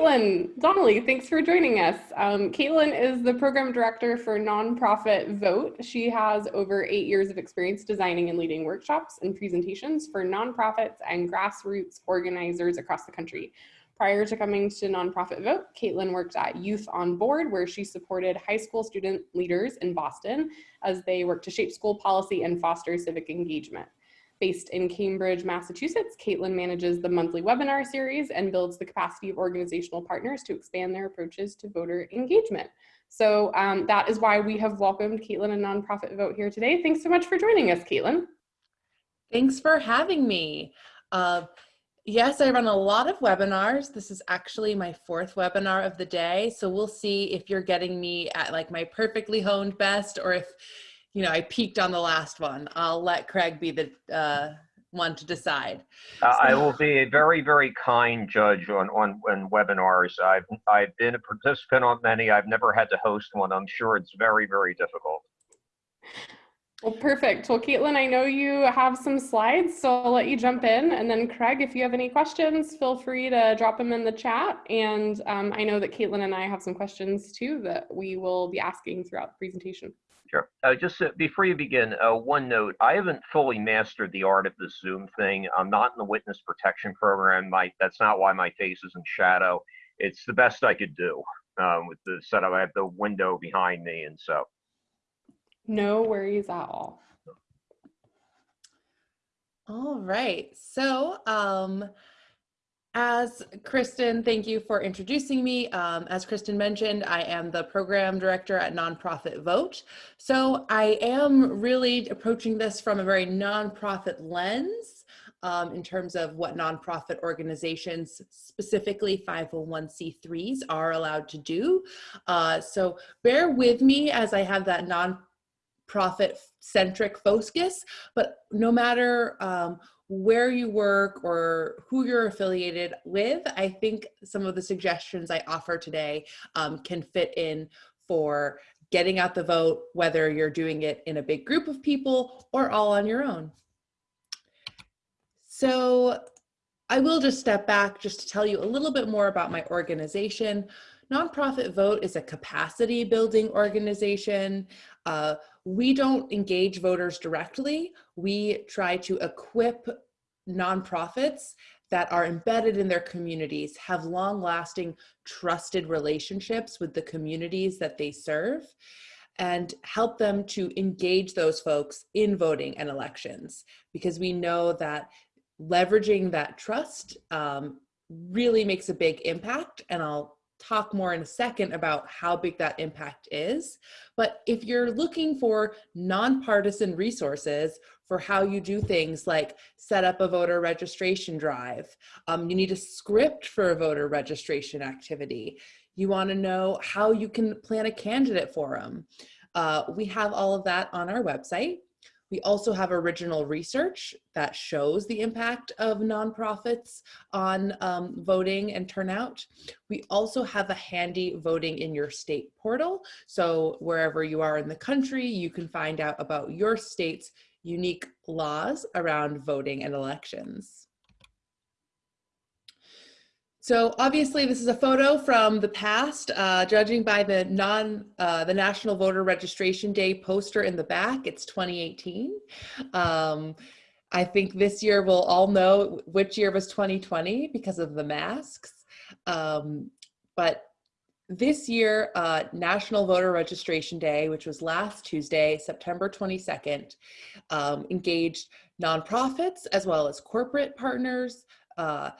Caitlin Donnelly, thanks for joining us. Um, Caitlin is the program director for Nonprofit Vote. She has over eight years of experience designing and leading workshops and presentations for nonprofits and grassroots organizers across the country. Prior to coming to Nonprofit Vote, Caitlin worked at Youth on Board, where she supported high school student leaders in Boston as they worked to shape school policy and foster civic engagement. Based in Cambridge, Massachusetts, Caitlin manages the monthly webinar series and builds the capacity of organizational partners to expand their approaches to voter engagement. So um, that is why we have welcomed Caitlin and Nonprofit Vote here today. Thanks so much for joining us, Caitlin. Thanks for having me. Uh, yes, I run a lot of webinars. This is actually my fourth webinar of the day. So we'll see if you're getting me at like my perfectly honed best or if you know, I peaked on the last one. I'll let Craig be the uh, one to decide. Uh, so. I will be a very, very kind judge on, on, on webinars. I've, I've been a participant on many. I've never had to host one. I'm sure it's very, very difficult. Well, perfect. Well, Caitlin, I know you have some slides, so I'll let you jump in. And then Craig, if you have any questions, feel free to drop them in the chat. And um, I know that Caitlin and I have some questions too that we will be asking throughout the presentation. Sure. Uh, just uh, before you begin, uh, one note: I haven't fully mastered the art of the Zoom thing. I'm not in the witness protection program. My that's not why my face is in shadow. It's the best I could do um, with the setup. I have the window behind me, and so. No worries at all. All right. So, um, as Kristen, thank you for introducing me. Um, as Kristen mentioned, I am the program director at Nonprofit Vote. So I am really approaching this from a very nonprofit lens um, in terms of what nonprofit organizations, specifically 501c3s, are allowed to do. Uh, so bear with me as I have that nonprofit centric focus, but no matter um, where you work or who you're affiliated with, I think some of the suggestions I offer today um, can fit in for getting out the vote, whether you're doing it in a big group of people or all on your own. So I will just step back just to tell you a little bit more about my organization. Nonprofit Vote is a capacity building organization. Uh, we don't engage voters directly. We try to equip nonprofits that are embedded in their communities, have long lasting trusted relationships with the communities that they serve, and help them to engage those folks in voting and elections. Because we know that leveraging that trust um, really makes a big impact. And I'll talk more in a second about how big that impact is. But if you're looking for nonpartisan resources for how you do things like set up a voter registration drive, um, you need a script for a voter registration activity, you wanna know how you can plan a candidate forum. Uh, we have all of that on our website. We also have original research that shows the impact of nonprofits on um, voting and turnout. We also have a handy voting in your state portal. So wherever you are in the country, you can find out about your state's unique laws around voting and elections. So obviously this is a photo from the past, uh, judging by the non, uh, the National Voter Registration Day poster in the back, it's 2018. Um, I think this year we'll all know which year was 2020 because of the masks. Um, but this year, uh, National Voter Registration Day, which was last Tuesday, September 22nd, um, engaged nonprofits as well as corporate partners, uh,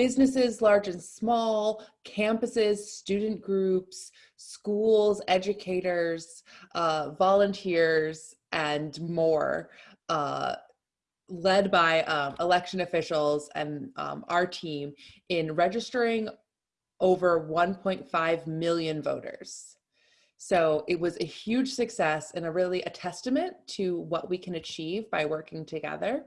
businesses large and small, campuses, student groups, schools, educators, uh, volunteers, and more, uh, led by um, election officials and um, our team in registering over 1.5 million voters. So it was a huge success and a really a testament to what we can achieve by working together.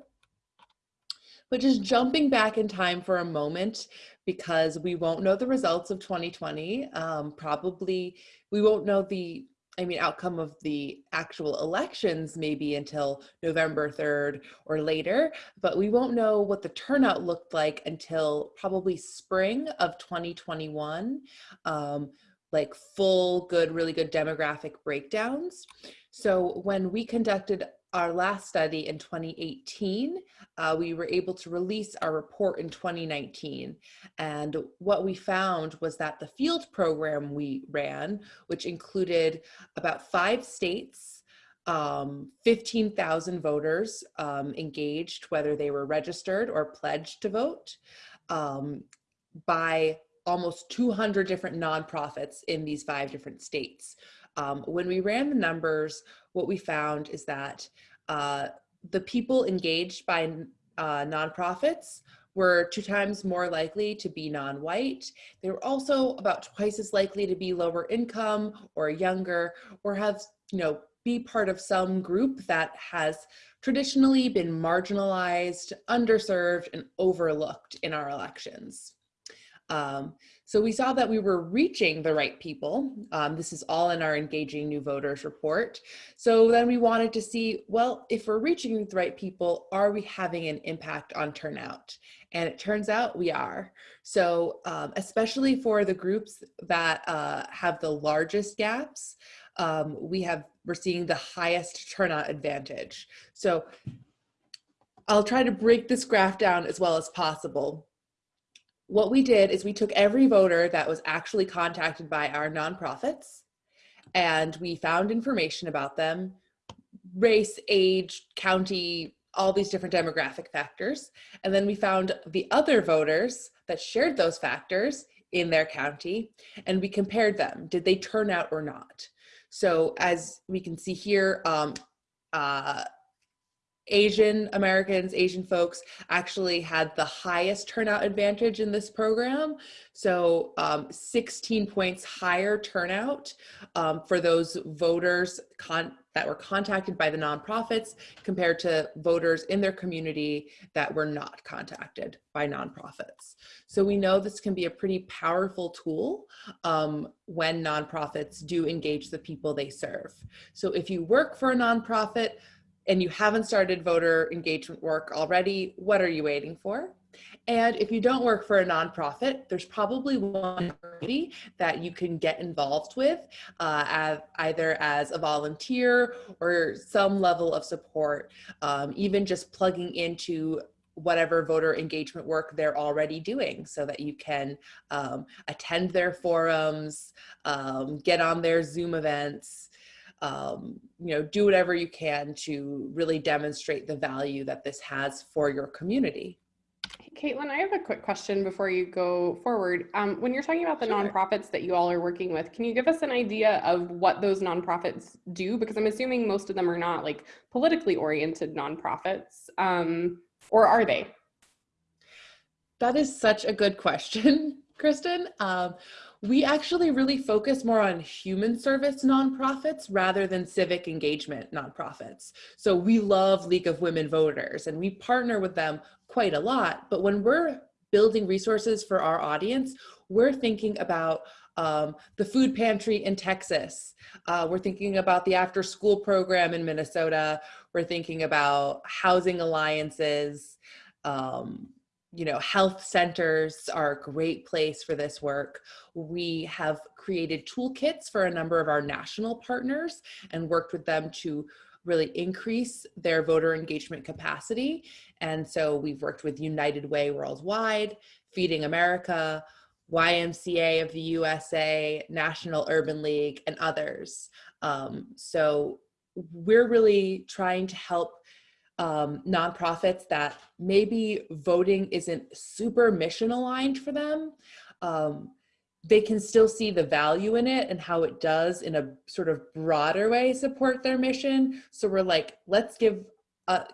But just jumping back in time for a moment, because we won't know the results of 2020. Um, probably we won't know the I mean, outcome of the actual elections maybe until November 3rd or later, but we won't know what the turnout looked like until probably spring of 2021, um, like full good, really good demographic breakdowns. So when we conducted our last study in 2018, uh, we were able to release our report in 2019. And what we found was that the field program we ran, which included about five states, um, 15,000 voters um, engaged, whether they were registered or pledged to vote, um, by almost 200 different nonprofits in these five different states. Um, when we ran the numbers, what we found is that uh, the people engaged by uh, nonprofits were two times more likely to be non-white. They were also about twice as likely to be lower income or younger or have, you know, be part of some group that has traditionally been marginalized, underserved, and overlooked in our elections. Um, so we saw that we were reaching the right people. Um, this is all in our Engaging New Voters report. So then we wanted to see, well, if we're reaching the right people, are we having an impact on turnout? And it turns out we are. So um, especially for the groups that uh, have the largest gaps, um, we have, we're seeing the highest turnout advantage. So I'll try to break this graph down as well as possible what we did is we took every voter that was actually contacted by our nonprofits and we found information about them, race, age, county, all these different demographic factors. And then we found the other voters that shared those factors in their county and we compared them. Did they turn out or not? So as we can see here, um, uh, Asian Americans, Asian folks actually had the highest turnout advantage in this program. So um, 16 points higher turnout um, for those voters that were contacted by the nonprofits compared to voters in their community that were not contacted by nonprofits. So we know this can be a pretty powerful tool um, when nonprofits do engage the people they serve. So if you work for a nonprofit, and you haven't started voter engagement work already, what are you waiting for? And if you don't work for a nonprofit, there's probably one that you can get involved with, uh, as, either as a volunteer or some level of support, um, even just plugging into whatever voter engagement work they're already doing so that you can um, attend their forums, um, get on their Zoom events, um, you know, do whatever you can to really demonstrate the value that this has for your community. Caitlin, I have a quick question before you go forward. Um, when you're talking about the sure. nonprofits that you all are working with, can you give us an idea of what those nonprofits do? Because I'm assuming most of them are not like politically oriented nonprofits, um, or are they? That is such a good question, Kristen. Um, we actually really focus more on human service nonprofits rather than civic engagement nonprofits. So we love League of Women Voters and we partner with them quite a lot. But when we're building resources for our audience, we're thinking about um, the food pantry in Texas. Uh, we're thinking about the after school program in Minnesota. We're thinking about housing alliances. Um, you know, health centers are a great place for this work. We have created toolkits for a number of our national partners and worked with them to really increase their voter engagement capacity. And so we've worked with United Way Worldwide, Feeding America, YMCA of the USA, National Urban League, and others. Um, so we're really trying to help um, nonprofits that maybe voting isn't super mission aligned for them, um, they can still see the value in it and how it does in a sort of broader way support their mission. So we're like, let's give uh,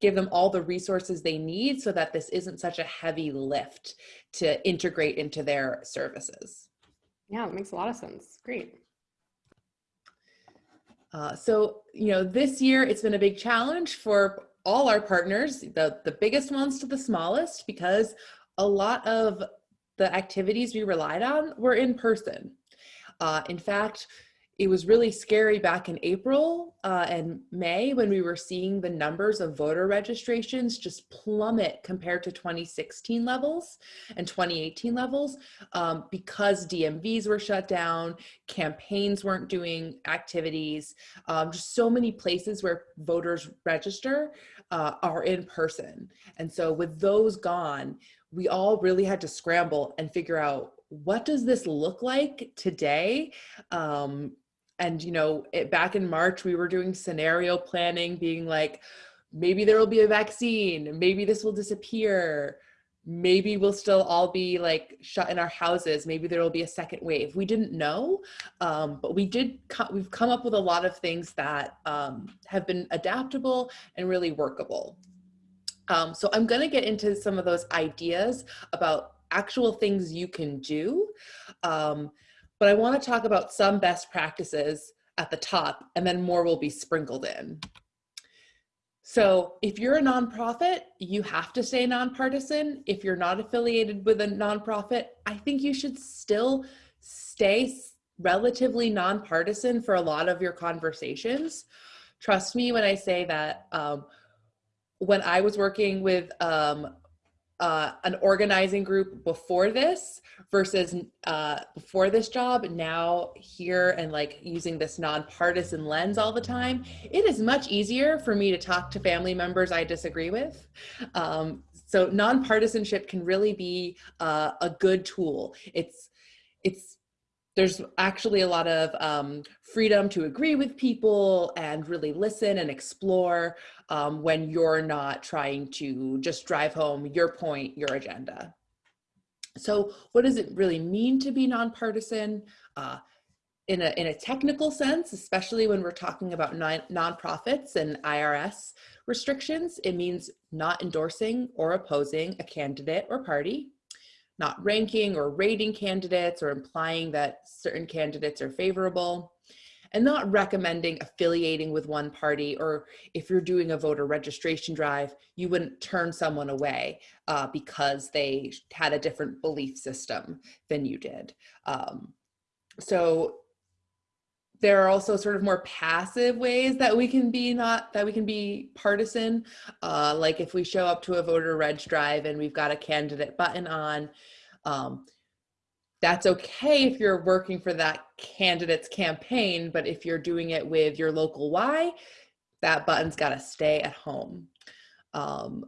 give them all the resources they need so that this isn't such a heavy lift to integrate into their services. Yeah, that makes a lot of sense. Great. Uh, so, you know, this year it's been a big challenge for all our partners, the, the biggest ones to the smallest, because a lot of the activities we relied on were in person. Uh, in fact, it was really scary back in April uh, and May when we were seeing the numbers of voter registrations just plummet compared to 2016 levels and 2018 levels um, because DMVs were shut down, campaigns weren't doing activities, um, just so many places where voters register uh, are in person. And so with those gone, we all really had to scramble and figure out what does this look like today um, and you know it, back in march we were doing scenario planning being like maybe there will be a vaccine maybe this will disappear. Maybe we'll still all be like shut in our houses. Maybe there will be a second wave. We didn't know um, but we did co- we've come up with a lot of things that um, have been adaptable and really workable. Um, so i'm going to get into some of those ideas about actual things you can do um, but I want to talk about some best practices at the top and then more will be sprinkled in. So if you're a nonprofit, you have to stay nonpartisan. If you're not affiliated with a nonprofit, I think you should still stay relatively nonpartisan for a lot of your conversations. Trust me when I say that um, when I was working with um, uh, an organizing group before this versus uh, before this job now here and like using this nonpartisan lens all the time it is much easier for me to talk to family members i disagree with. Um, so nonpartisanship can really be uh, a good tool. It's it's there's actually a lot of um, freedom to agree with people and really listen and explore um, when you're not trying to just drive home your point, your agenda. So what does it really mean to be nonpartisan? Uh, in a, in a technical sense, especially when we're talking about non nonprofits and IRS restrictions, it means not endorsing or opposing a candidate or party not ranking or rating candidates or implying that certain candidates are favorable, and not recommending affiliating with one party or if you're doing a voter registration drive, you wouldn't turn someone away uh, because they had a different belief system than you did. Um, so there are also sort of more passive ways that we can be not that we can be partisan. Uh, like if we show up to a voter reg drive and we've got a candidate button on um, that's okay if you're working for that candidate's campaign but if you're doing it with your local y that button's got to stay at home. Um,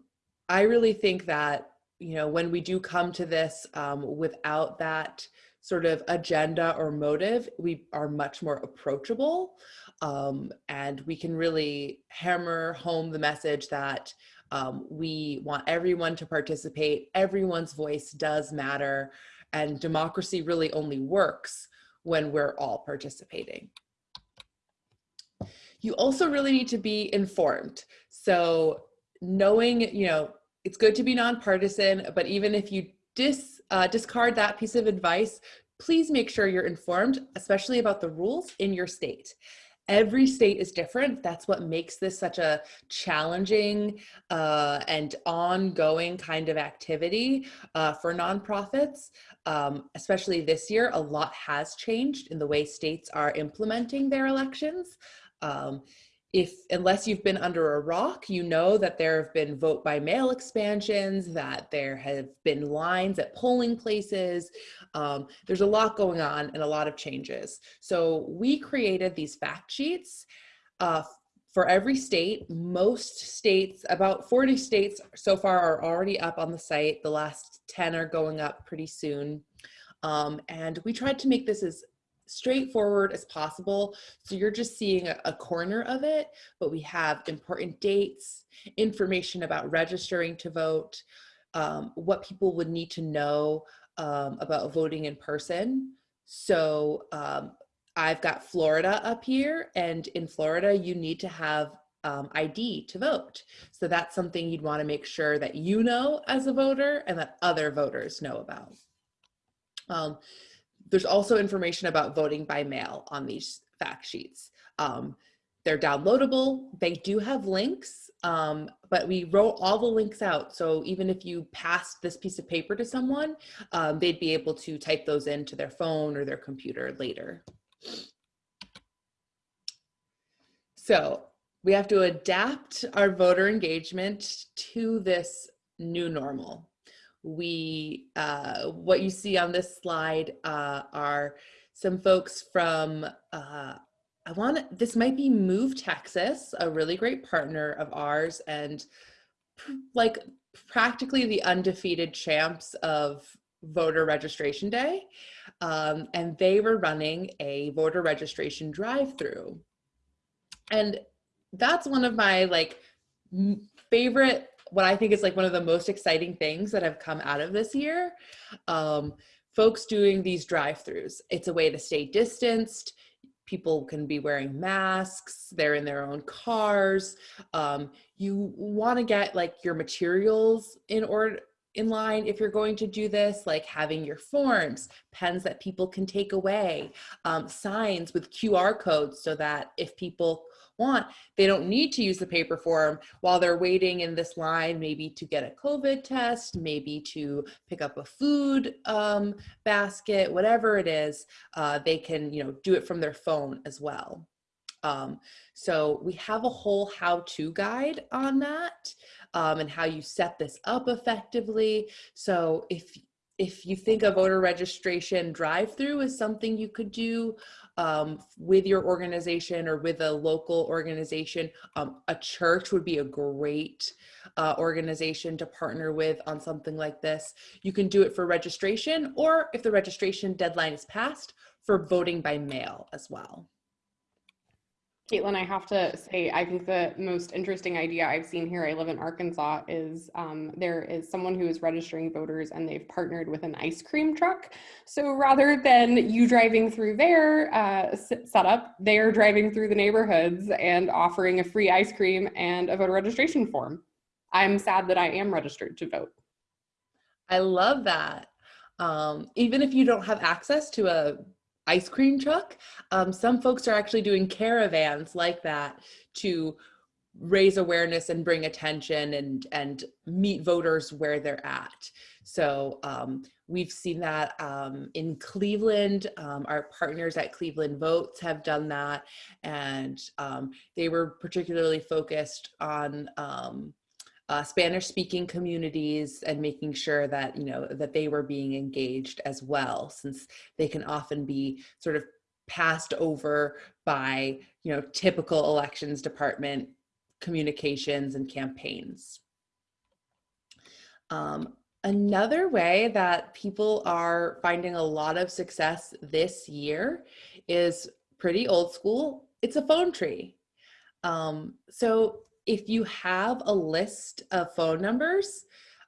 i really think that you know when we do come to this um, without that sort of agenda or motive, we are much more approachable um, and we can really hammer home the message that um, we want everyone to participate, everyone's voice does matter, and democracy really only works when we're all participating. You also really need to be informed. So knowing, you know, it's good to be nonpartisan, but even if you dis, uh, discard that piece of advice, please make sure you're informed, especially about the rules in your state. Every state is different. That's what makes this such a challenging uh, and ongoing kind of activity uh, for nonprofits. Um, especially this year, a lot has changed in the way states are implementing their elections. Um, if unless you've been under a rock you know that there have been vote by mail expansions that there have been lines at polling places. Um, there's a lot going on and a lot of changes. So we created these fact sheets uh, for every state. Most states about 40 states so far are already up on the site. The last 10 are going up pretty soon. Um, and we tried to make this as straightforward as possible. So you're just seeing a, corner of it, but we have important dates, information about registering to vote, um, what people would need to know um, about voting in person. So um, I've got Florida up here and in Florida, you need to have um, ID to vote. So that's something you'd wanna make sure that you know as a voter and that other voters know about. There's also information about voting by mail on these fact sheets. Um, they're downloadable. They do have links, um, but we wrote all the links out. So even if you passed this piece of paper to someone, um, they'd be able to type those into their phone or their computer later. So we have to adapt our voter engagement to this new normal. We, uh, what you see on this slide uh, are some folks from, uh, I want this might be Move Texas, a really great partner of ours and like practically the undefeated champs of voter registration day. Um, and they were running a voter registration drive-through. And that's one of my like favorite what I think is like one of the most exciting things that have come out of this year. Um, folks doing these drive-throughs. It's a way to stay distanced. People can be wearing masks. They're in their own cars. Um, you want to get like your materials in order in line if you're going to do this, like having your forms, pens that people can take away, um, signs with QR codes so that if people want, they don't need to use the paper form while they're waiting in this line, maybe to get a COVID test, maybe to pick up a food um, basket, whatever it is, uh, they can you know do it from their phone as well. Um, so we have a whole how-to guide on that um, and how you set this up effectively. So if if you think a voter registration drive-through is something you could do um, with your organization or with a local organization, um, a church would be a great uh, organization to partner with on something like this. You can do it for registration or if the registration deadline is passed for voting by mail as well. Caitlin, I have to say, I think the most interesting idea I've seen here, I live in Arkansas, is um, there is someone who is registering voters and they've partnered with an ice cream truck. So rather than you driving through their uh, setup, they're driving through the neighborhoods and offering a free ice cream and a voter registration form. I'm sad that I am registered to vote. I love that. Um, even if you don't have access to a ice cream truck. Um, some folks are actually doing caravans like that to raise awareness and bring attention and and meet voters where they're at. So um, we've seen that um, in Cleveland. Um, our partners at Cleveland Votes have done that, and um, they were particularly focused on um, uh, Spanish speaking communities and making sure that, you know, that they were being engaged as well, since they can often be sort of passed over by, you know, typical elections department communications and campaigns. Um, another way that people are finding a lot of success this year is pretty old school. It's a phone tree. Um, so if you have a list of phone numbers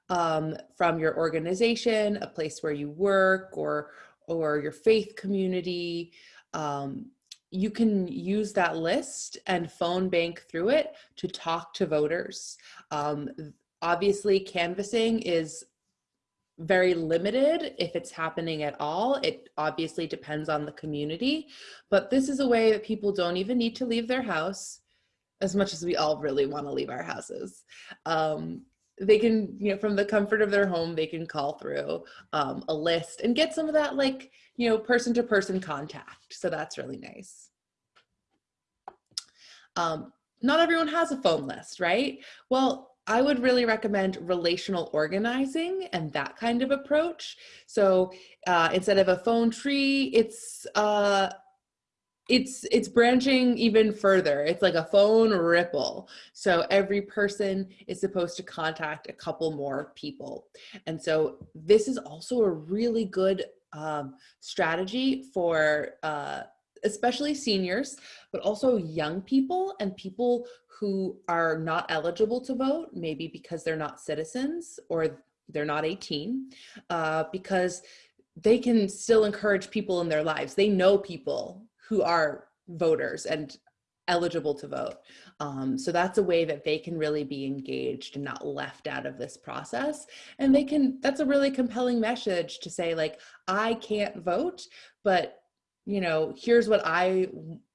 um, from your organization, a place where you work or, or your faith community, um, you can use that list and phone bank through it to talk to voters. Um, obviously, canvassing is very limited if it's happening at all. It obviously depends on the community, but this is a way that people don't even need to leave their house as much as we all really want to leave our houses. Um, they can, you know, from the comfort of their home, they can call through um, a list and get some of that like, you know, person to person contact. So that's really nice. Um, not everyone has a phone list, right? Well, I would really recommend relational organizing and that kind of approach. So uh, instead of a phone tree, it's uh, it's it's branching even further. It's like a phone ripple. So every person is supposed to contact a couple more people. And so this is also a really good um, strategy for uh, especially seniors but also young people and people who are not eligible to vote maybe because they're not citizens or they're not 18 uh, because they can still encourage people in their lives. They know people who are voters and eligible to vote. Um, so that's a way that they can really be engaged and not left out of this process. And they can, that's a really compelling message to say like, I can't vote, but you know, here's what I,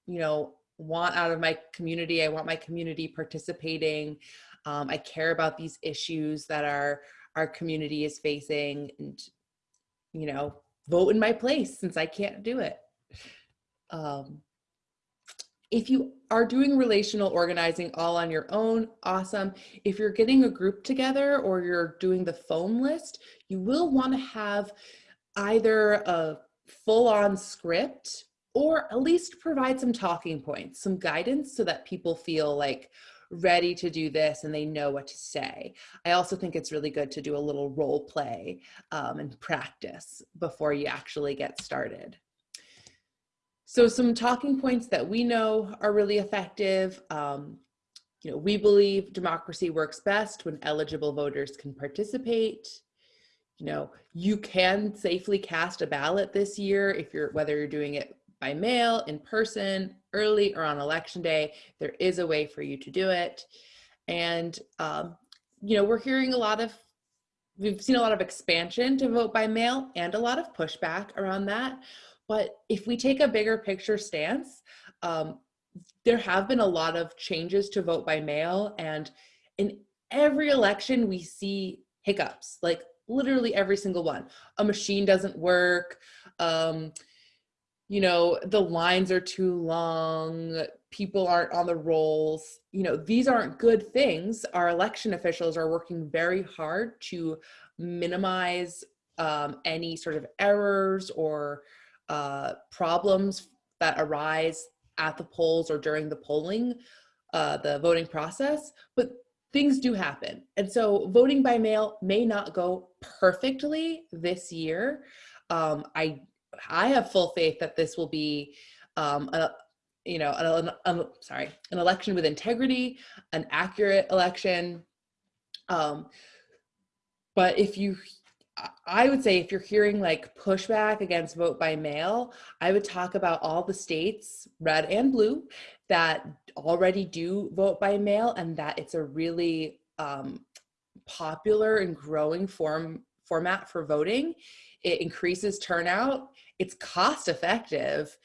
you know, want out of my community. I want my community participating. Um, I care about these issues that our, our community is facing and, you know, vote in my place since I can't do it. Um, if you are doing relational organizing all on your own, awesome. If you're getting a group together or you're doing the phone list, you will want to have either a full on script or at least provide some talking points, some guidance so that people feel like ready to do this and they know what to say. I also think it's really good to do a little role play um, and practice before you actually get started. So some talking points that we know are really effective. Um, you know, we believe democracy works best when eligible voters can participate. You know, you can safely cast a ballot this year if you're, whether you're doing it by mail, in person, early, or on election day, there is a way for you to do it. And, um, you know, we're hearing a lot of, we've seen a lot of expansion to vote by mail and a lot of pushback around that. But if we take a bigger picture stance, um, there have been a lot of changes to vote by mail. And in every election, we see hiccups, like literally every single one. A machine doesn't work. Um, you know, the lines are too long, people aren't on the rolls. You know, these aren't good things. Our election officials are working very hard to minimize um, any sort of errors or uh, problems that arise at the polls or during the polling, uh, the voting process, but things do happen. And so voting by mail may not go perfectly this year. Um, I, I have full faith that this will be um, a, you know, an, an, sorry, an election with integrity, an accurate election. Um, but if you I would say if you're hearing like pushback against vote by mail, I would talk about all the states, red and blue, that already do vote by mail and that it's a really um, popular and growing form format for voting. It increases turnout, it's cost effective,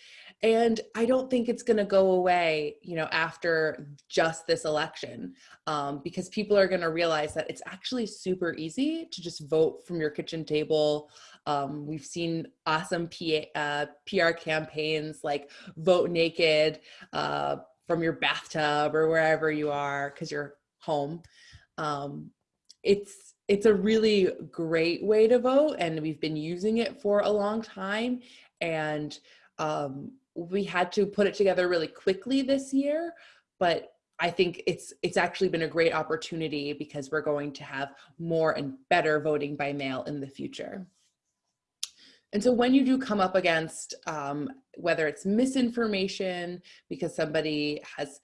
and I don't think it's going to go away, you know, after just this election, um, because people are going to realize that it's actually super easy to just vote from your kitchen table. Um, we've seen awesome PA, uh, PR campaigns like Vote Naked uh, from your bathtub or wherever you are because you're home. Um, it's it's a really great way to vote, and we've been using it for a long time. And um, we had to put it together really quickly this year, but I think it's it's actually been a great opportunity because we're going to have more and better voting by mail in the future. And so when you do come up against um, whether it's misinformation because somebody has,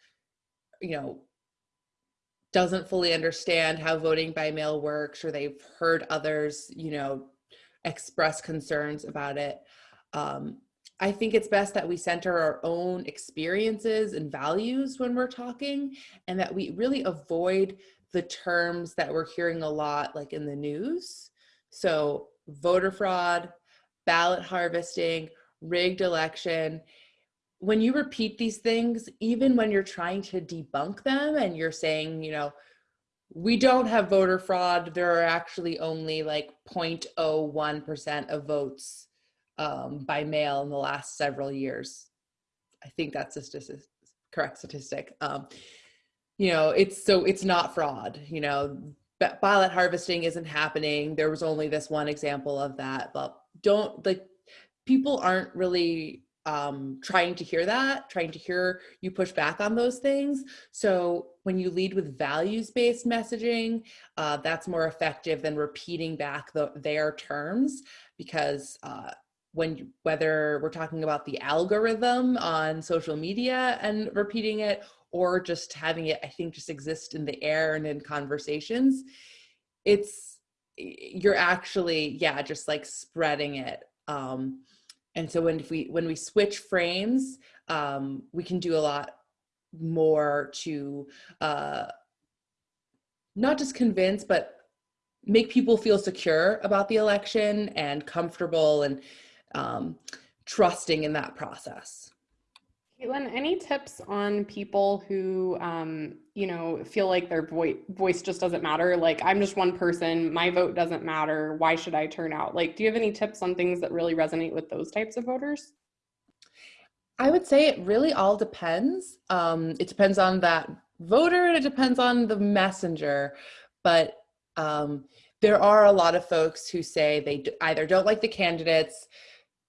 you know, doesn't fully understand how voting by mail works or they've heard others, you know, express concerns about it, um, I think it's best that we center our own experiences and values when we're talking and that we really avoid the terms that we're hearing a lot like in the news. So voter fraud, ballot harvesting, rigged election. When you repeat these things, even when you're trying to debunk them and you're saying, you know, we don't have voter fraud, there are actually only like 0.01% of votes um, by mail in the last several years. I think that's a statistic, correct statistic. Um, you know, it's so it's not fraud, you know, ballot harvesting isn't happening. There was only this one example of that, but don't like people aren't really um, trying to hear that, trying to hear you push back on those things. So when you lead with values-based messaging, uh, that's more effective than repeating back the, their terms because uh, when whether we're talking about the algorithm on social media and repeating it or just having it i think just exist in the air and in conversations it's you're actually yeah just like spreading it um and so when we when we switch frames um we can do a lot more to uh not just convince but make people feel secure about the election and comfortable and um, trusting in that process. Caitlin, any tips on people who, um, you know, feel like their voice voice just doesn't matter? Like, I'm just one person, my vote doesn't matter. Why should I turn out? Like, do you have any tips on things that really resonate with those types of voters? I would say it really all depends. Um, it depends on that voter and it depends on the messenger. But um, there are a lot of folks who say they either don't like the candidates,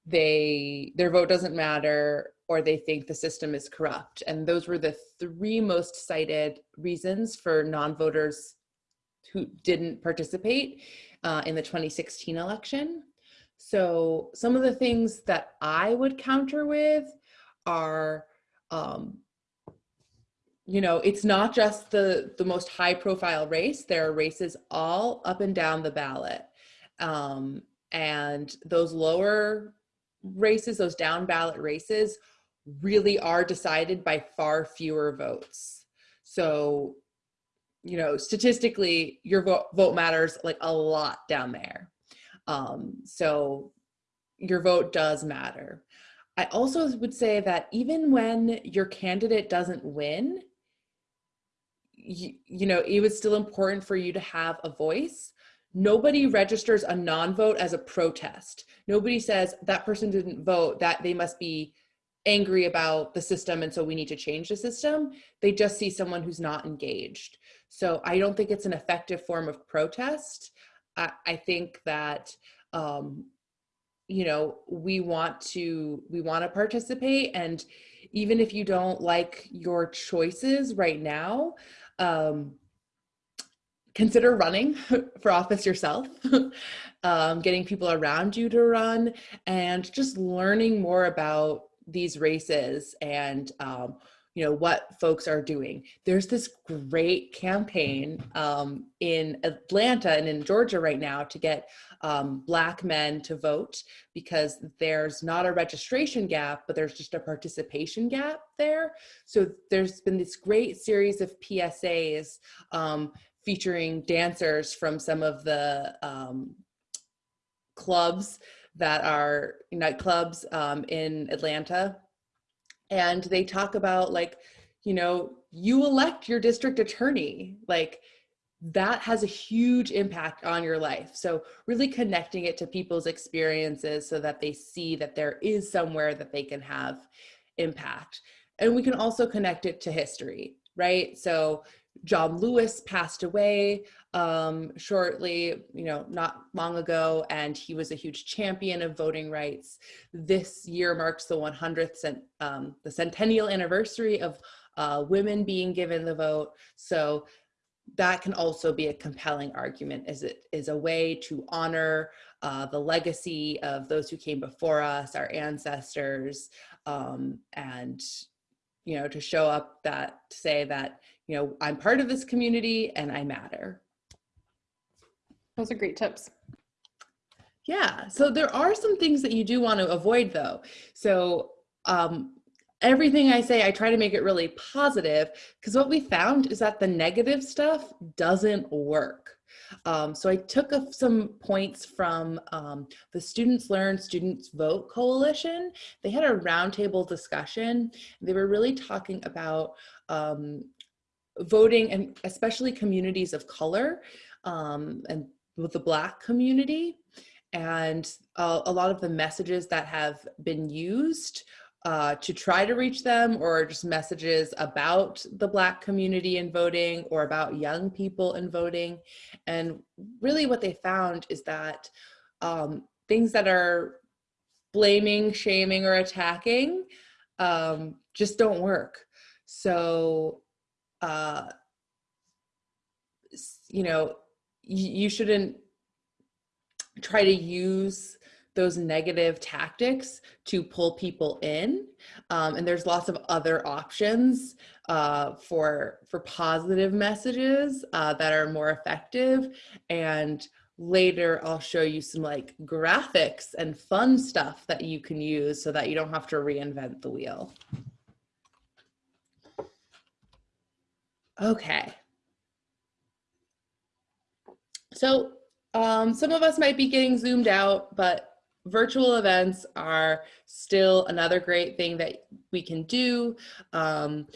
they their vote doesn't matter, or they think the system is corrupt. And those were the three most cited reasons for non-voters who didn't participate uh, in the 2016 election. So some of the things that I would counter with are, um, you know, it's not just the, the most high profile race. There are races all up and down the ballot. Um, and those lower races, those down ballot races really are decided by far fewer votes. So, you know, statistically, your vote, vote matters like a lot down there. Um, so your vote does matter. I also would say that even when your candidate doesn't win, you, you know, it was still important for you to have a voice. Nobody registers a non-vote as a protest. Nobody says that person didn't vote, that they must be angry about the system and so we need to change the system. They just see someone who's not engaged. So I don't think it's an effective form of protest. I, I think that um, you know we want to we want to participate and even if you don't like your choices right now um, consider running for office yourself um, getting people around you to run and just learning more about these races and um, you know what folks are doing. There's this great campaign um, in atlanta and in georgia right now to get um, black men to vote because there's not a registration gap but there's just a participation gap there. So there's been this great series of psas um, featuring dancers from some of the um, clubs that are nightclubs um, in atlanta. And they talk about like you know you elect your district attorney. Like that has a huge impact on your life. So really connecting it to people's experiences so that they see that there is somewhere that they can have impact. And we can also connect it to history right? So John Lewis passed away um, shortly, you know, not long ago, and he was a huge champion of voting rights. This year marks the 100th, cent, um, the centennial anniversary of uh, women being given the vote. So that can also be a compelling argument as it is a way to honor uh, the legacy of those who came before us, our ancestors, um, and you know, to show up that, to say that, you know, I'm part of this community and I matter. Those are great tips. Yeah, so there are some things that you do want to avoid though. So um, everything I say, I try to make it really positive because what we found is that the negative stuff doesn't work. Um, so I took a, some points from um, the Students Learn, Students Vote Coalition. They had a roundtable discussion. They were really talking about um, voting and especially communities of color um, and with the Black community. And uh, a lot of the messages that have been used uh, to try to reach them or just messages about the Black community in voting or about young people in voting. And really what they found is that um, things that are blaming, shaming, or attacking um, just don't work. So, uh, you know, you shouldn't try to use those negative tactics to pull people in. Um, and there's lots of other options uh, for, for positive messages uh, that are more effective. And later I'll show you some like graphics and fun stuff that you can use so that you don't have to reinvent the wheel. Okay. So um, some of us might be getting zoomed out, but virtual events are still another great thing that we can do. Um,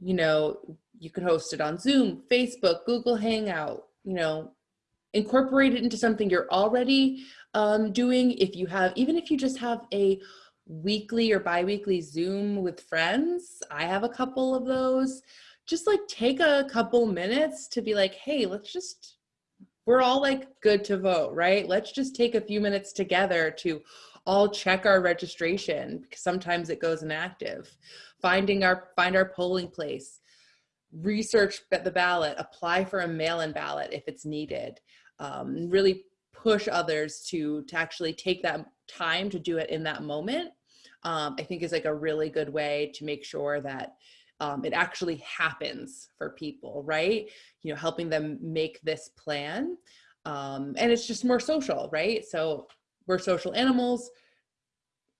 you know, you can host it on Zoom, Facebook, Google Hangout, you know, incorporate it into something you're already um, doing. If you have, even if you just have a weekly or bi-weekly Zoom with friends. I have a couple of those. Just like take a couple minutes to be like, hey, let's just, we're all like good to vote, right? Let's just take a few minutes together to all check our registration because sometimes it goes inactive. Finding our, find our polling place, research the ballot, apply for a mail-in ballot if it's needed. Um, really push others to to actually take that time to do it in that moment um, i think is like a really good way to make sure that um, it actually happens for people right you know helping them make this plan um, and it's just more social right so we're social animals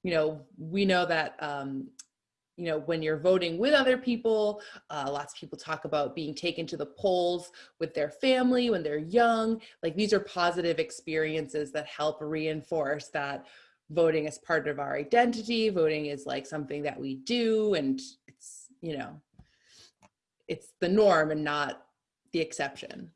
you know we know that um, you know, when you're voting with other people, uh, lots of people talk about being taken to the polls with their family when they're young. Like these are positive experiences that help reinforce that voting is part of our identity. Voting is like something that we do and you know, it's the norm and not the exception.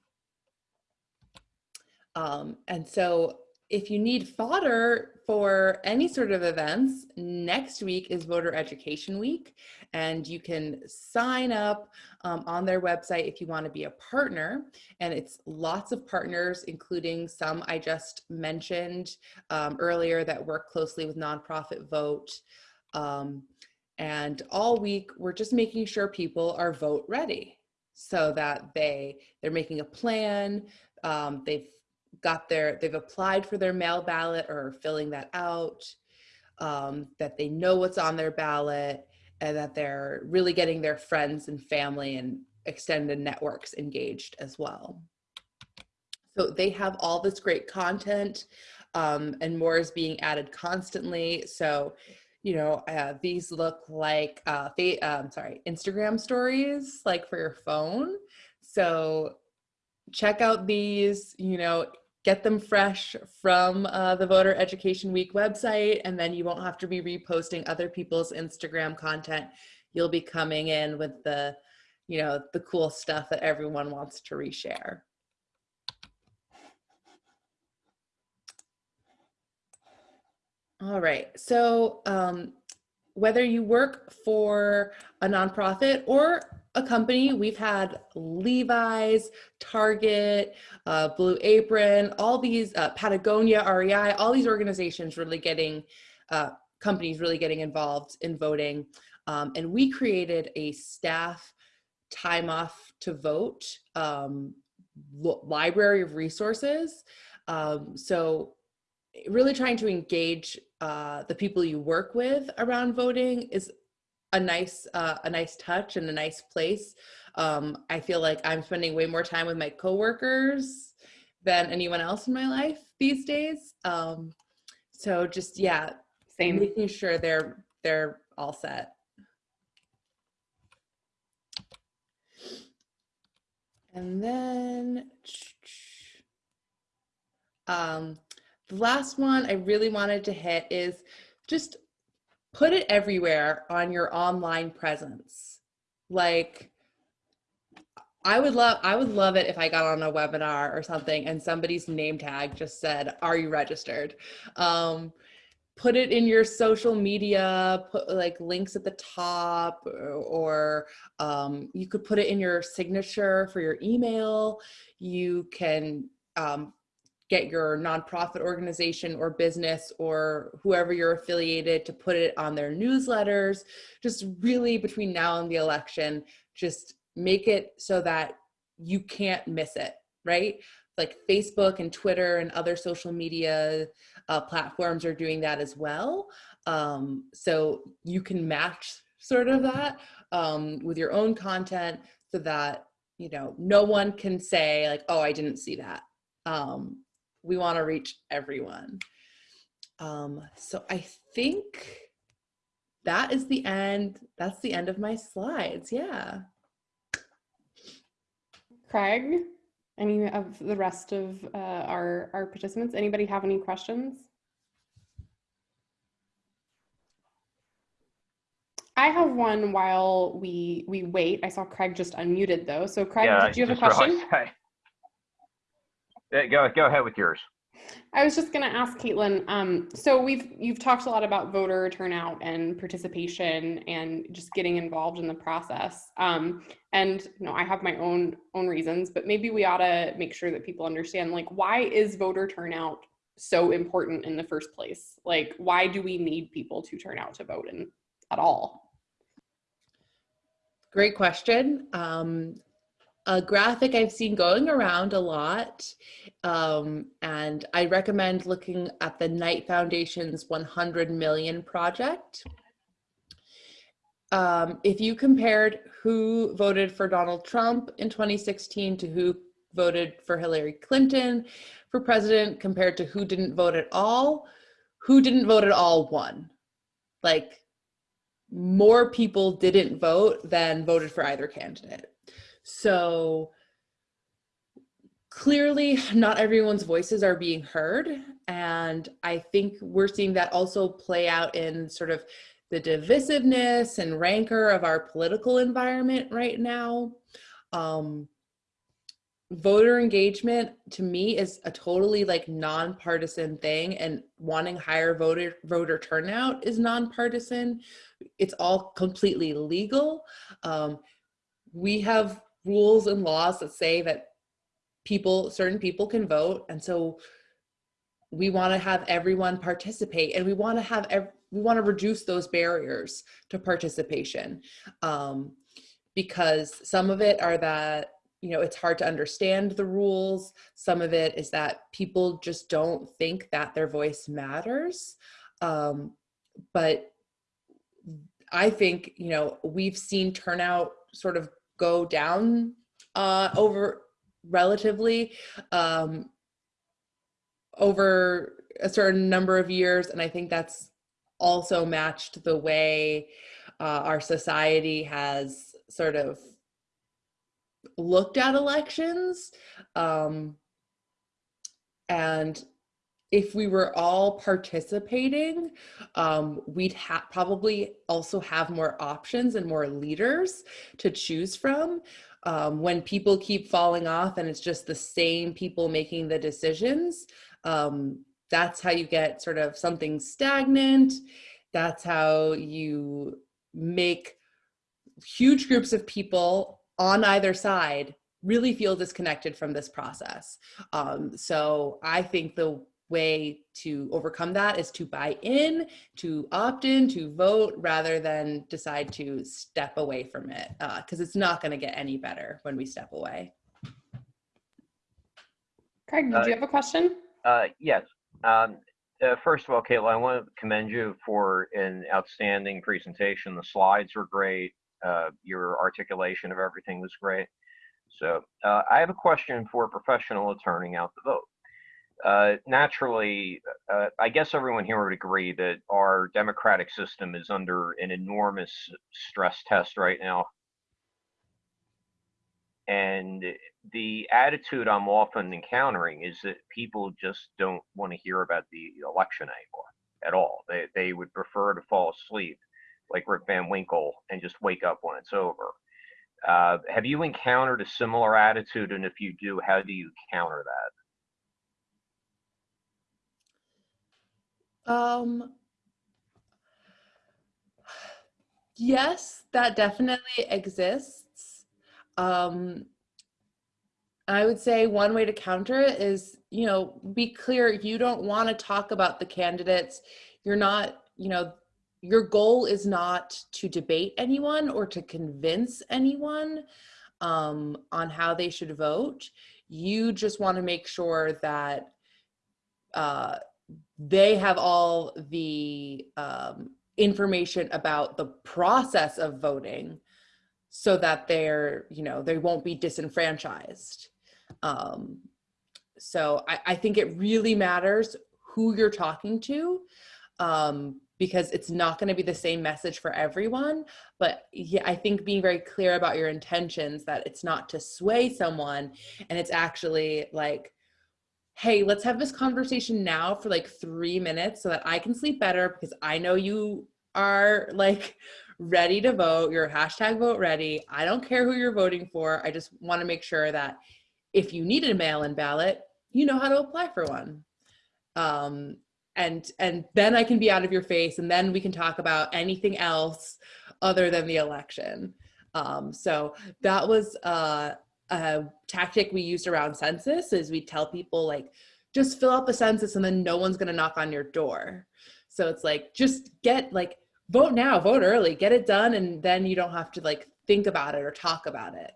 Um, and so if you need fodder for any sort of events, next week is Voter Education Week, and you can sign up um, on their website if you want to be a partner. And it's lots of partners, including some I just mentioned um, earlier that work closely with Nonprofit Vote. Um, and all week, we're just making sure people are vote ready so that they they're making a plan um, they've got their, they've applied for their mail ballot or filling that out, um, that they know what's on their ballot, and that they're really getting their friends and family and extended networks engaged as well. So they have all this great content um, and more is being added constantly. So, you know, uh, these look like, uh, um, sorry, Instagram stories, like for your phone. So check out these, you know, get them fresh from uh, the Voter Education Week website, and then you won't have to be reposting other people's Instagram content. You'll be coming in with the, you know, the cool stuff that everyone wants to reshare. All right, so um, whether you work for a nonprofit or a company. We've had Levi's, Target, uh, Blue Apron, all these, uh, Patagonia, REI, all these organizations really getting, uh, companies really getting involved in voting. Um, and we created a staff time off to vote um, library of resources. Um, so really trying to engage uh, the people you work with around voting is a nice uh, a nice touch and a nice place. Um, I feel like I'm spending way more time with my coworkers than anyone else in my life these days. Um, so just yeah, same making sure they're they're all set. And then um, the last one I really wanted to hit is just put it everywhere on your online presence. Like I would love I would love it if I got on a webinar or something and somebody's name tag just said, "Are you registered?" Um, put it in your social media, put like links at the top, or um, you could put it in your signature for your email. You can um, get your nonprofit organization or business or whoever you're affiliated to put it on their newsletters. Just really between now and the election, just make it so that you can't miss it, right? Like Facebook and Twitter and other social media uh, platforms are doing that as well. Um, so you can match sort of that um, with your own content so that, you know, no one can say like, oh, I didn't see that. Um, we want to reach everyone. Um, so I think that is the end. That's the end of my slides. Yeah. Craig, any of the rest of uh, our, our participants, anybody have any questions? I have one while we we wait. I saw Craig just unmuted though. So Craig, Yeah, did you have a question? realized I- Yeah, Go, go ahead with yours. I was just going to ask Caitlin. Um, so we've you've talked a lot about voter turnout and participation and just getting involved in the process. Um, and you know, I have my own own reasons, but maybe we ought to make sure that people understand like why is voter turnout so important in the first place? Like, why do we need people to turn out to vote in, at all? Great question. Um, a graphic I've seen going around a lot, um, and I recommend looking at the Knight Foundation's 100 Million Project. Um, if you compared who voted for Donald Trump in 2016 to who voted for Hillary Clinton for president compared to who didn't vote at all, who didn't vote at all won. Like more people didn't vote than voted for either candidate. So clearly not everyone's voices are being heard. And I think we're seeing that also play out in sort of the divisiveness and rancor of our political environment right now. Um, voter engagement to me is a totally like nonpartisan thing and wanting higher voter voter turnout is nonpartisan it's all completely legal um, we have rules and laws that say that people certain people can vote. And so we want to have everyone participate and we want to have we want to reduce those barriers to participation um, because some of it are that you know it's hard to understand the rules. Some of it is that people just don't think that their voice matters. Um, but i think you know we've seen turnout sort of go down uh, over relatively um, over a certain number of years and i think that's also matched the way uh, our society has sort of looked at elections. Um, and if we were all participating, um, we'd ha probably also have more options and more leaders to choose from. Um, when people keep falling off and it's just the same people making the decisions, um, that's how you get sort of something stagnant. That's how you make huge groups of people on either side really feel disconnected from this process. Um, so I think the way to overcome that is to buy in, to opt in, to vote, rather than decide to step away from it, because uh, it's not going to get any better when we step away. Craig, did uh, you have a question? Uh, yes. Um, uh, first of all, Kayla, I want to commend you for an outstanding presentation. The slides were great. Uh, your articulation of everything was great. So uh, I have a question for a professional attorney out the vote. Uh, naturally, uh, I guess everyone here would agree that our democratic system is under an enormous stress test right now. And the attitude I'm often encountering is that people just don't want to hear about the election anymore at all. They, they would prefer to fall asleep like Rip Van Winkle and just wake up when it's over. Uh, have you encountered a similar attitude? And if you do, how do you counter that? Um, yes, that definitely exists. Um, I would say one way to counter it is, you know, be clear. You don't want to talk about the candidates. You're not, you know, your goal is not to debate anyone or to convince anyone um, on how they should vote. You just want to make sure that uh, they have all the um, information about the process of voting so that they're, you know, they won't be disenfranchised. Um, so I, I think it really matters who you're talking to um, because it's not going to be the same message for everyone. But yeah, I think being very clear about your intentions that it's not to sway someone and it's actually like, hey, let's have this conversation now for like three minutes so that I can sleep better because I know you are like ready to vote. You're hashtag vote ready. I don't care who you're voting for. I just want to make sure that if you need a mail in ballot, you know how to apply for one. Um, and and then I can be out of your face, and then we can talk about anything else other than the election. Um, so that was uh, a tactic we used around census. Is we tell people like, just fill out the census, and then no one's gonna knock on your door. So it's like just get like vote now, vote early, get it done, and then you don't have to like think about it or talk about it.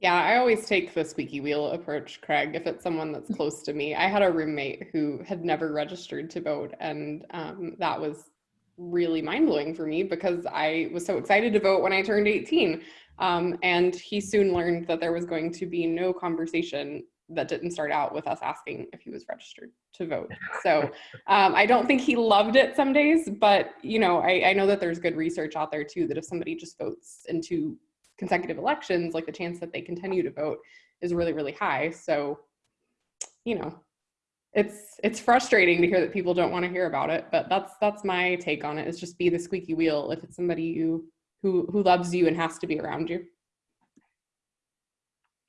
Yeah, I always take the squeaky wheel approach, Craig, if it's someone that's close to me. I had a roommate who had never registered to vote, and um, that was really mind blowing for me because I was so excited to vote when I turned 18. Um, and he soon learned that there was going to be no conversation that didn't start out with us asking if he was registered to vote. So um, I don't think he loved it some days, but you know, I, I know that there's good research out there too that if somebody just votes into consecutive elections, like the chance that they continue to vote is really, really high. So, you know, it's it's frustrating to hear that people don't want to hear about it, but that's that's my take on it. Is just be the squeaky wheel if it's somebody you who who loves you and has to be around you.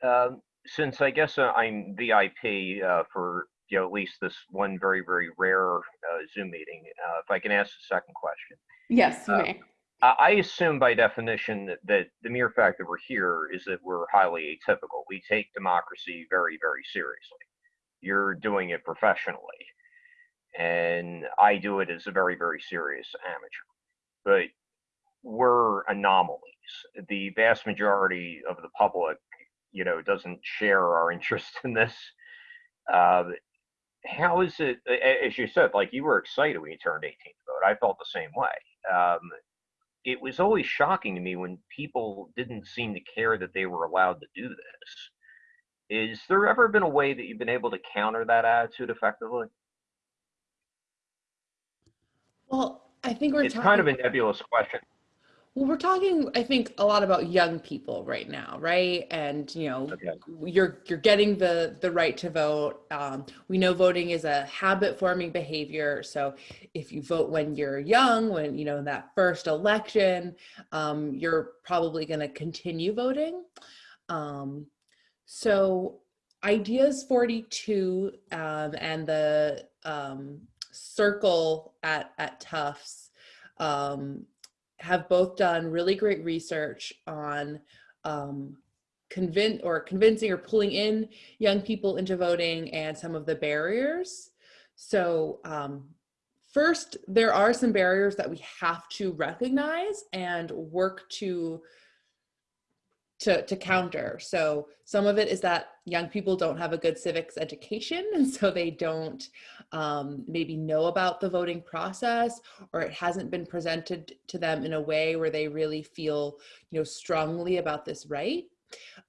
Um, since I guess uh, I'm VIP uh, for you know at least this one very very rare uh, Zoom meeting, uh, if I can ask a second question. Yes, you Uh, may. I I assume by definition that, that the mere fact that we're here is that we're highly atypical. We take democracy very, very seriously. You're doing it professionally, and I do it as a very, very serious amateur. But we're anomalies. The vast majority of the public, you know, doesn't share our interest in this. Uh, how is it, as you said, like you were excited when you turned 18 to vote. I felt the same way. Um, it was always shocking to me when people didn't seem to care that they were allowed to do this. Is there ever been a way that you've been able to counter that attitude effectively? Well, I think we're It's talking, kind of a nebulous question. Well, we're talking, I think, a lot about young people right now, right? And you know, Okay. you're you're getting the the right to vote. Um, we know voting is a habit forming behavior. So if you vote when you're young, when you know in that first election, um, you're probably going to continue voting. Um, so ideas 42 um, and the um, circle at at Tufts um, have both done really great research on um, convince or convincing or pulling in young people into voting and some of the barriers. So um, first, there are some barriers that we have to recognize and work to to, to counter. So some of it is that young people don't have a good civics education and so they don't um, maybe know about the voting process or it hasn't been presented to them in a way where they really feel you know strongly about this right.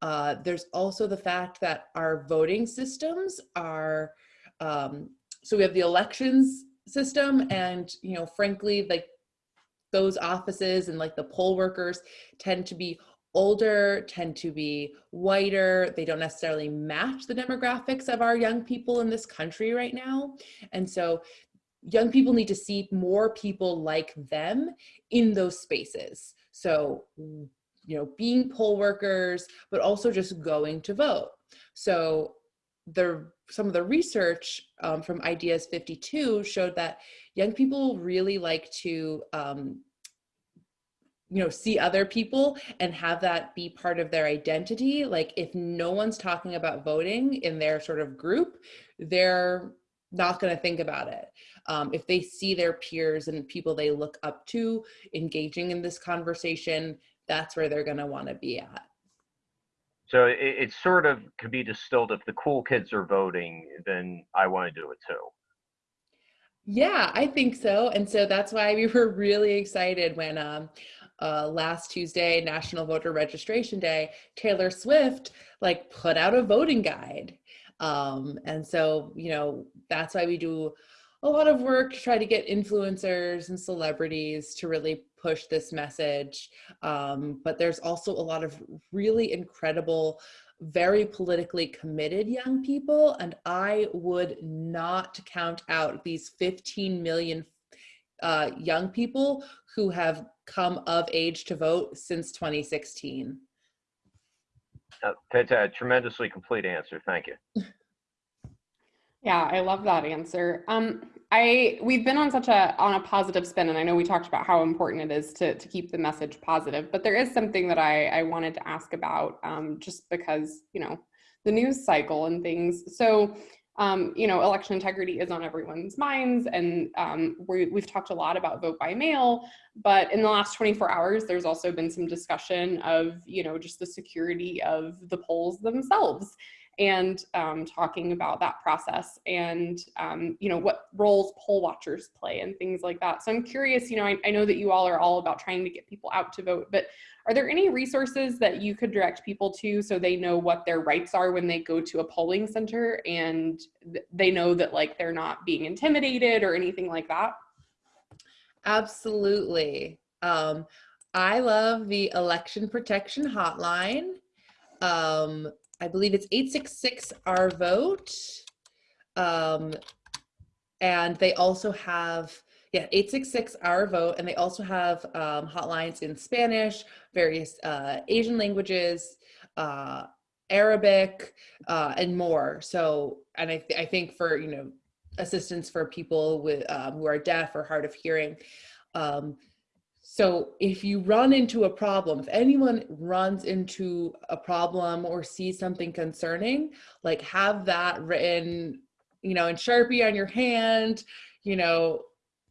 Uh, there's also the fact that our voting systems are um, so we have the elections system and you know frankly like those offices and like the poll workers tend to be older, tend to be whiter. They don't necessarily match the demographics of our young people in this country right now. And so young people need to see more people like them in those spaces. So, you know, being poll workers, but also just going to vote. So the some of the research um, from Ideas 42 showed that young people really like to um, you know see other people and have that be part of their identity like if no one's talking about voting in their sort of group they're not going to think about it um, if they see their peers and people they look up to engaging in this conversation that's where they're going to want to be at So it, it sort of could be distilled if the cool kids are voting, then I want to do it too. Yeah, I think so. And so that's why we were really excited when um, uh, last Tuesday, National Voter Registration Day, Taylor Swift like put out a voting guide. Um, and so, you know, that's why we do a lot of work to try to get influencers and celebrities to really push this message. Um, but there's also a lot of really incredible very politically committed young people and i would not count out these 15 million uh, young people who have come of age to vote since 2016 Uh, that's a tremendously complete answer. Thank you. Yeah, I love that answer. Um, I we've been on such a on a positive spin, and I know we talked about how important it is to to keep the message positive. But there is something that I I wanted to ask about, um, just because you know the news cycle and things. So um, you know, election integrity is on everyone's minds, and um, we, we've talked a lot about vote by mail. But in the last 24 hours, there's also been some discussion of you know just the security of the polls themselves and um, talking about that process and um, you know what roles poll watchers play and things like that. So I'm curious, you know, I, I, know that you all are all about trying to get people out to vote, but are there any resources that you could direct people to so they know what their rights are when they go to a polling center and th they know that like they're not being intimidated or anything like that? Absolutely. Um, I love the election protection hotline. Um, I believe it's 866 our vote. Um, and they also have, yeah, 866 our vote. And they also have um, hotlines in Spanish, various uh, Asian languages, uh, Arabic, uh, and more. So, and I, th I think for, you know, assistance for people with um, who are deaf or hard of hearing, um, so if you run into a problem, if anyone runs into a problem or sees something concerning, like have that written, you know, in Sharpie on your hand, you know,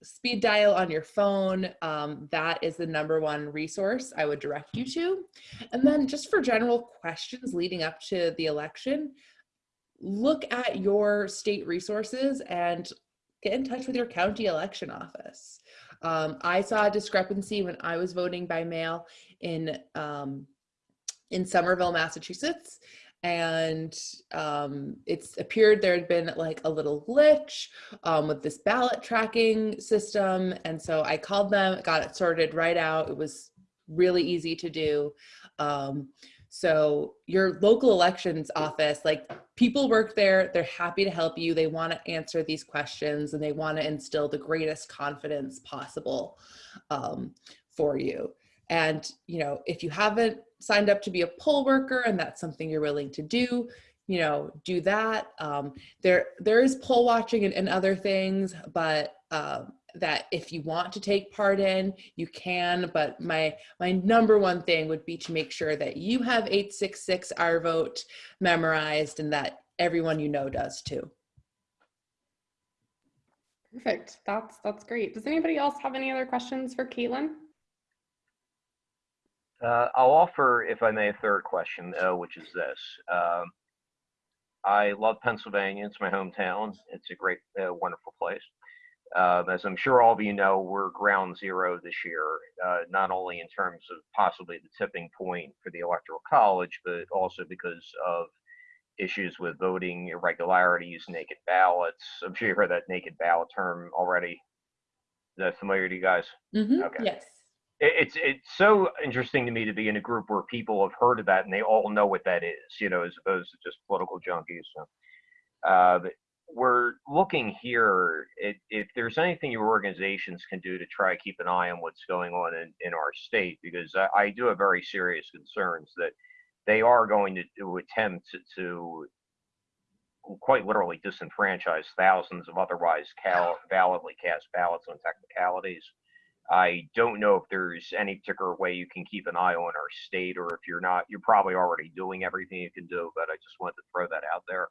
speed dial on your phone. Um, that is the number one resource I would direct you to. And then just for general questions leading up to the election, look at your state resources and get in touch with your county election office. Um, I saw a discrepancy when I was voting by mail in um, in Somerville, Massachusetts, and um, it's appeared there had been like a little glitch um, with this ballot tracking system, and so I called them, got it sorted right out. It was really easy to do. Um, so your local elections office, like people work there, they're happy to help you. They want to answer these questions and they want to instill the greatest confidence possible um, for you. And, you know, if you haven't signed up to be a poll worker and that's something you're willing to do, you know, do that. Um, there, there is poll watching and, and other things, but um, that if you want to take part in, you can, but my, my number one thing would be to make sure that you have 866 our vote memorized and that everyone you know does too. Perfect. That's that's great. Does anybody else have any other questions for Caitlin? Uh, I'll offer, if I may, a third question, uh, which is this. Um, I love Pennsylvania. It's my hometown. It's a great, uh, wonderful place. Uh, as I'm sure all of you know, we're ground zero this year, uh, not only in terms of possibly the tipping point for the Electoral College, but also because of issues with voting irregularities, naked ballots. I'm sure you heard that naked ballot term already. Is that familiar to you guys? Mm-hmm. Okay. Yes. It, it's it's so interesting to me to be in a group where people have heard of that and they all know what that is, you know, as opposed to just political junkies. So, uh, we're looking here if, if there's anything your organizations can do to try to keep an eye on what's going on in, in our state, because I, I do have very serious concerns that they are going to, to attempt to, to, quite literally disenfranchise thousands of otherwise cal- validly cast ballots on technicalities. I don't know if there's any particular way you can keep an eye on our state, or if you're not, you're probably already doing everything you can do, but I just wanted to throw that out there.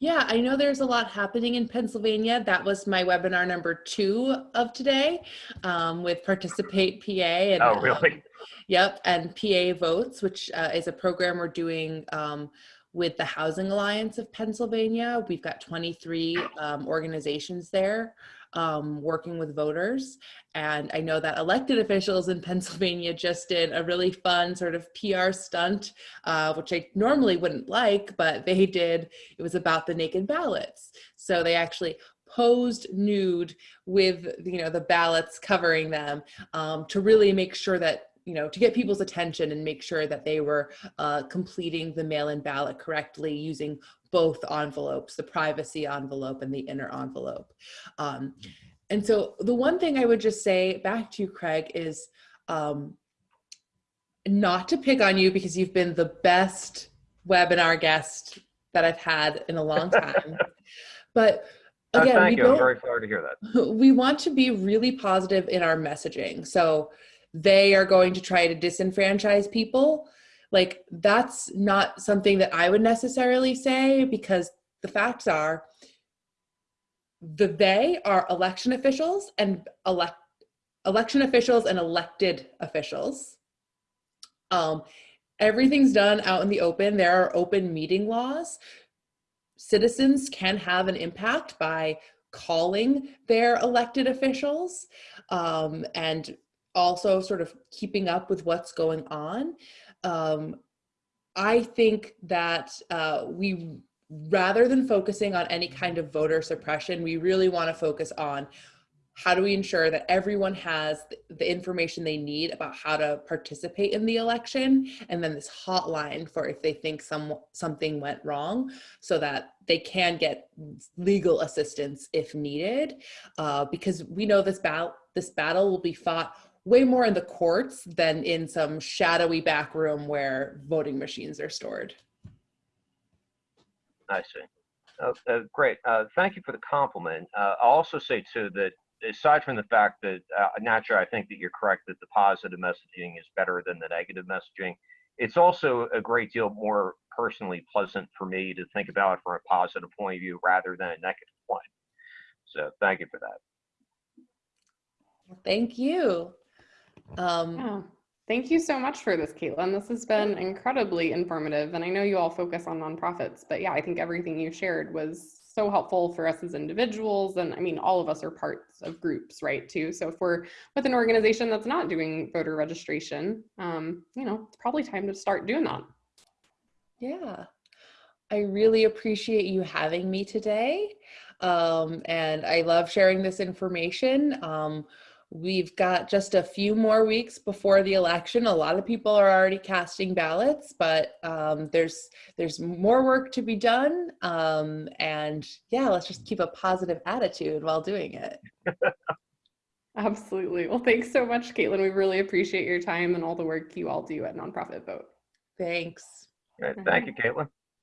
Yeah, I know there's a lot happening in Pennsylvania. That was my webinar number two of today um, with Participate PA. And, oh, really? Um, yep, and PA Votes, which uh, is a program we're doing um, with the Housing Alliance of Pennsylvania. We've got 23 um, organizations there um, working with voters. And I know that elected officials in Pennsylvania just did a really fun sort of PR stunt, uh, which I normally wouldn't like, but they did. It was about the naked ballots. So they actually posed nude with you know the ballots covering them um, to really make sure that you know, to get people's attention and make sure that they were uh, completing the mail-in ballot correctly using both envelopes, the privacy envelope and the inner envelope. Um, and so the one thing I would just say back to you, Craig, is um, not to pick on you because you've been the best webinar guest that I've had in a long time. but Uh, again, thank you. I'm very flattered to hear that. we want to be really positive in our messaging. So they are going to try to disenfranchise people. Like that's not something that I would necessarily say because the facts are the they are election officials and elect election officials and elected officials. Um, everything's done out in the open. There are open meeting laws. Citizens can have an impact by calling their elected officials um, and also sort of keeping up with what's going on. Um, I think that uh, we, rather than focusing on any kind of voter suppression, we really want to focus on how do we ensure that everyone has the information they need about how to participate in the election and then this hotline for if they think some something went wrong so that they can get legal assistance if needed uh, because we know this battle this battle will be fought way more in the courts than in some shadowy back room where voting machines are stored I see. Uh, uh, great. Uh, thank you for the compliment. Uh, I'll also say too that aside from the fact that uh, naturally I think that you're correct that the positive messaging is better than the negative messaging, it's also a great deal more personally pleasant for me to think about it from a positive point of view rather than a negative one. So thank you for that. thank you um, Yeah. Thank you so much for this, Caitlin. This has been incredibly informative. And I know you all focus on nonprofits, but yeah, I think everything you shared was so helpful for us as individuals. And I mean, all of us are parts of groups, right, too. So if we're with an organization that's not doing voter registration, um, you know, it's probably time to start doing that. Yeah, I really appreciate you having me today. Um, and I love sharing this information. Um, we've got just a few more weeks before the election. A lot of people are already casting ballots, but um, there's there's more work to be done. Um, and yeah, let's just keep a positive attitude while doing it. Absolutely. Well, thanks so much, Caitlin. We really appreciate your time and all the work you all do at Nonprofit Vote. Thanks. All right, thank you, Caitlin.